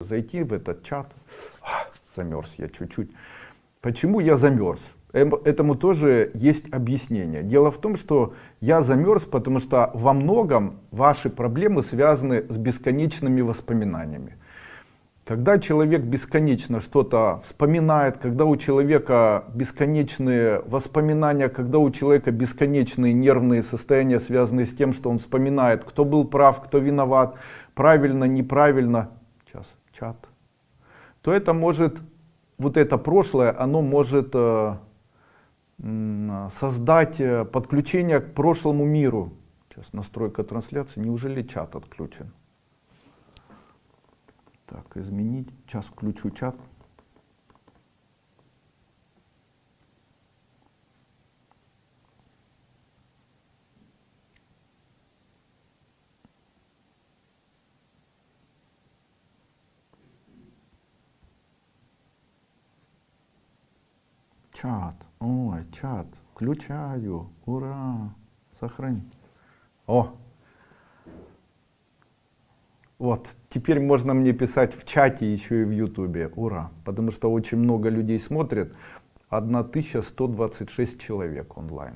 зайти в этот чат. А, Замерз я чуть-чуть. Почему я замерз? Эм, Этому тоже есть объяснение. Дело в том, что я замерз, потому что во многом ваши проблемы связаны с бесконечными воспоминаниями. Когда человек бесконечно что-то вспоминает, когда у человека бесконечные воспоминания, когда у человека бесконечные нервные состояния, связанные с тем, что он вспоминает, кто был прав, кто виноват, правильно, неправильно, сейчас, чат, то это может, вот это прошлое, оно может э, создать э, подключение к прошлому миру. Сейчас настройка трансляции, неужели чат отключен? Так, изменить. Сейчас включу чат. Чат. Ой, чат. Включаю. Ура. Сохрани. О, вот, теперь можно мне писать в чате еще и в ютубе. Ура! Потому что очень много людей смотрят. 1126 человек онлайн.